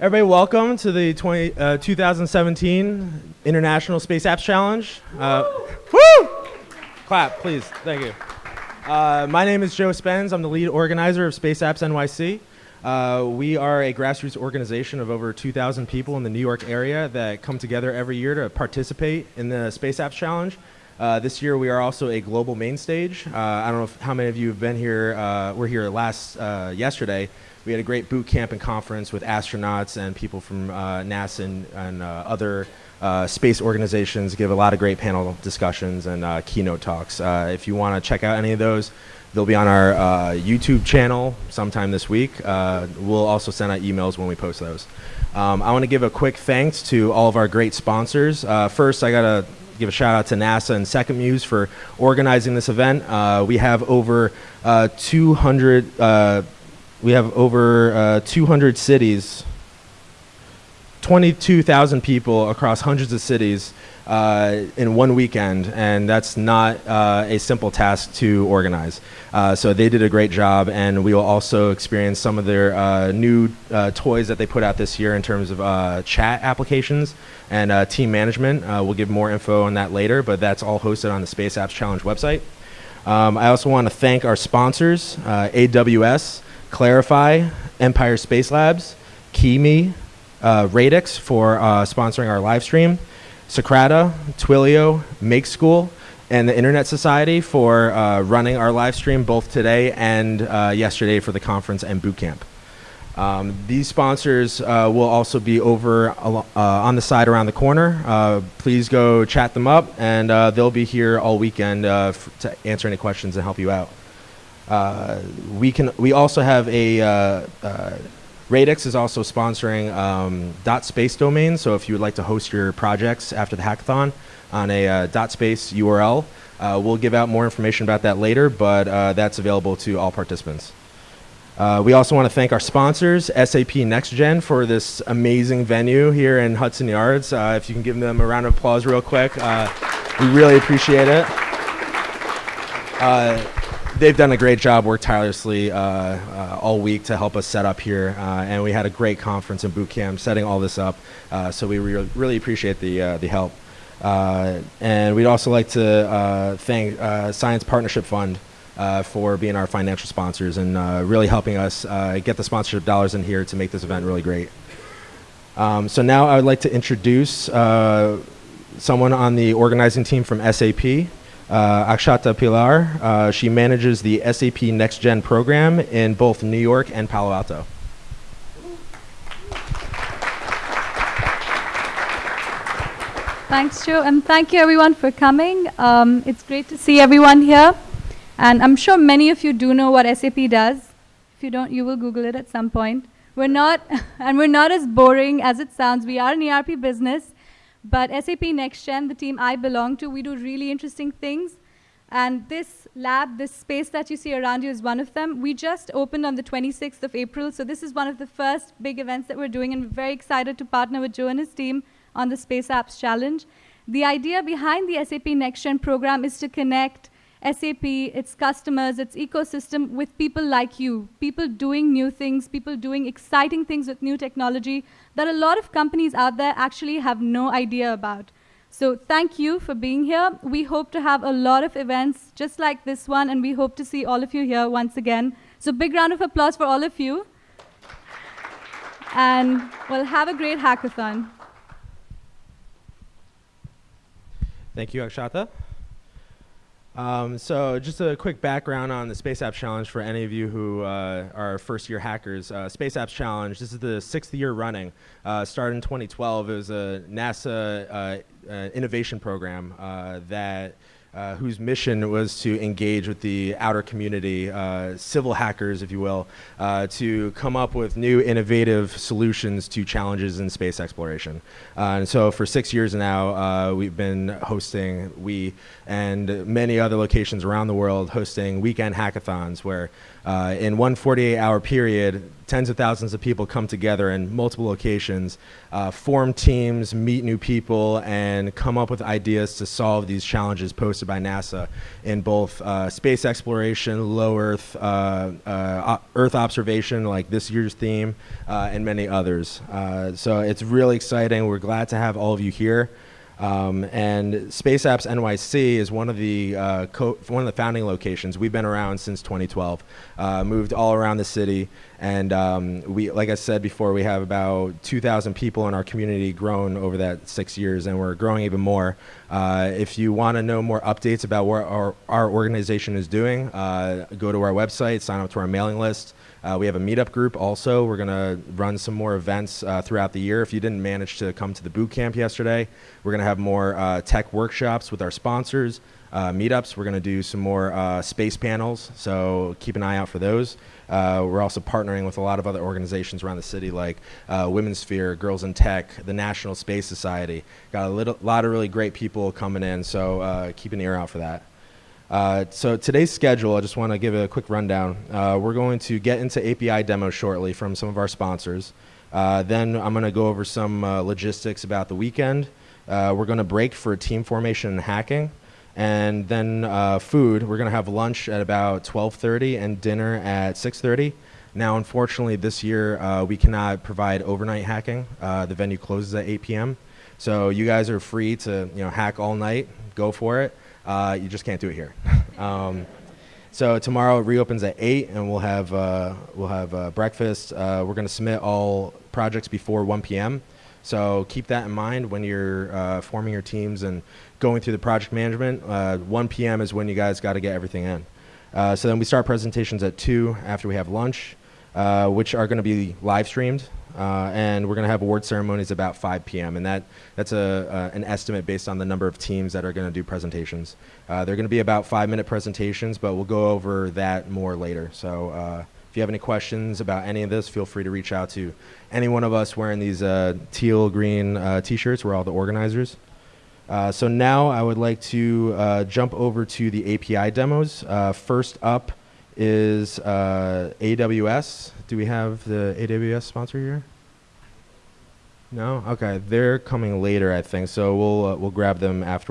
Everybody, welcome to the 20, uh, 2017 International Space Apps Challenge. Uh, woo! Clap, please. Thank you. Uh, my name is Joe Spence. I'm the lead organizer of Space Apps NYC. Uh, we are a grassroots organization of over 2,000 people in the New York area that come together every year to participate in the Space Apps Challenge. Uh, this year we are also a global main stage. Uh, I don't know if, how many of you have been here. Uh, we're here last uh, yesterday. We had a great boot camp and conference with astronauts and people from uh, NASA and, and uh, other space organizations. Give a lot of great panel discussions and keynote talks. if you want to check out any of those, they'll be on our YouTube channel sometime this week. we'll also send out emails when we post those. Um, I want to give a quick thanks to all of our great sponsors. first, I got to give a shout out to NASA and Second Muse for organizing this event. Uh, we have over uh, 200. Uh, we have over uh, 200 cities, 22,000 people across hundreds of cities uh, in one weekend, and that's not uh, a simple task to organize. Uh, so they did a great job, and we will also experience some of their uh, new uh, toys that they put out this year in terms of uh, chat applications and team management. we'll give more info on that later, but that's all hosted on the Space Apps Challenge website. Um, I also want to thank our sponsors, AWS, Clarifai, Empire Space Labs, Kimi, Radix for sponsoring our live stream, Socrata, Twilio, Make School, and the Internet Society for uh, running our live stream both today and uh, yesterday for the conference and bootcamp. Um, these sponsors uh, will also be over uh, on the side around the corner. Uh, please go chat them up, and uh, they'll be here all weekend to answer any questions and help you out. we can. We also have a Radix is also sponsoring um, .space domain, so if you would like to host your projects after the hackathon on a uh, .space URL, uh, we'll give out more information about that later, but uh, that's available to all participants. Uh, we also want to thank our sponsors, SAP NextGen, for this amazing venue here in Hudson Yards. Uh, if you can give them a round of applause real quick, uh, we really appreciate it they've done a great job, worked tirelessly uh, uh, all week to help us set up here, uh, and we had a great conference and boot camp setting all this up. Uh, so we re really appreciate the uh, the help, uh, and we'd also like to thank Science Partnership Fund. for being our financial sponsors and really helping us get the sponsorship dollars in here to make this event really great. Um, so now I would like to introduce someone on the organizing team from SAP. Uh, Akshata Pilar. Uh, she manages the SAP Next Gen program in both New York and Palo Alto. Thanks, Joe, and thank you everyone for coming. Um, it's great to see everyone here. And I'm sure many of you do know what SAP does. If you don't, you will Google it at some point. We're not, and we're not as boring as it sounds. We are an ERP business, but SAP NextGen, the team I belong to, we do really interesting things. And this lab, this space that you see around you is one of them. We just opened on the 26th of April, so this is one of the first big events that we're doing, and we're very excited to partner with Joe and his team on the Space Apps Challenge. The idea behind the SAP NextGen program is to connect SAP, its customers, its ecosystem with people like you, people doing new things, people doing exciting things with new technology that a lot of companies out there actually have no idea about. So thank you for being here. We hope to have a lot of events just like this one, and we hope to see all of you here once again. So big round of applause for all of you. And well, have a great hackathon. Thank you, Akshata. Um, so just a quick background on the Space Apps Challenge for any of you who uh, are first-year hackers. Uh, Space Apps Challenge, this is the sixth year running. Uh, started in 2012. It was a NASA uh, uh, innovation program uh, that uh, whose mission was to engage with the outer community, uh, civil hackers, if you will, uh, to come up with new innovative solutions to challenges in space exploration. Uh, and so for six years now, uh, we've been hosting, we and many other locations around the world, hosting weekend hackathons where Uh, in one 48-hour period, tens of thousands of people come together in multiple locations, uh, form teams, meet new people, and come up with ideas to solve these challenges posted by NASA in both uh, space exploration, low Earth, uh, uh, Earth observation, like this year's theme, uh, and many others. Uh, so it's really exciting. We're glad to have all of you here. Um, and Space Apps NYC is one of the uh, one of the founding locations. We've been around since 2012, uh, moved all around the city, and um, we, like I said before, we have about 2,000 people in our community grown over that six years, and we're growing even more. Uh, if you want to know more updates about what our, our organization is doing, uh, go to our website, sign up to our mailing list. Uh, we have a meetup group also. We're going to run some more events uh, throughout the year. If you didn't manage to come to the boot camp yesterday, we're going to have more uh, tech workshops with our sponsors, uh, meetups. We're going to do some more uh, space panels, so keep an eye out for those. Uh, we're also partnering with a lot of other organizations around the city, like uh, Women's Sphere, Girls in Tech, the National Space Society. Got a little, lot of really great people coming in, so uh, keep an ear out for that. Uh, so today's schedule, I just want to give a quick rundown. We're going to get into API demos shortly from some of our sponsors. Then I'm going to go over some logistics about the weekend. We're going to break for team formation and hacking, and then uh, food. We're going to have lunch at about 12:30 and dinner at 6:30. Now, unfortunately, this year uh, we cannot provide overnight hacking. Uh, the venue closes at 8 p.m. So you guys are free to you know hack all night. Go for it. Uh, you just can't do it here. um, so tomorrow it reopens at eight, and we'll have uh, we'll have uh, breakfast. We're going to submit all projects before 1 p.m. So keep that in mind when you're uh, forming your teams and going through the project management. Uh, 1 p.m. is when you guys got to get everything in. Uh, so then we start presentations at two after we have lunch, uh, which are going to be live streamed. Uh, and we're going to have award ceremonies about 5 p.m. and that that's a uh, an estimate based on the number of teams that are going to do presentations. They're going to be about five minute presentations, but we'll go over that more later. So if you have any questions about any of this, feel free to reach out to any one of us wearing these uh, teal green uh, t-shirts. We're all the organizers. Uh, so now I would like to uh, jump over to the API demos. Uh, first up is uh, AWS. Do we have the AWS sponsor here? No. Okay, they're coming later, I think. So we'll we'll grab them after.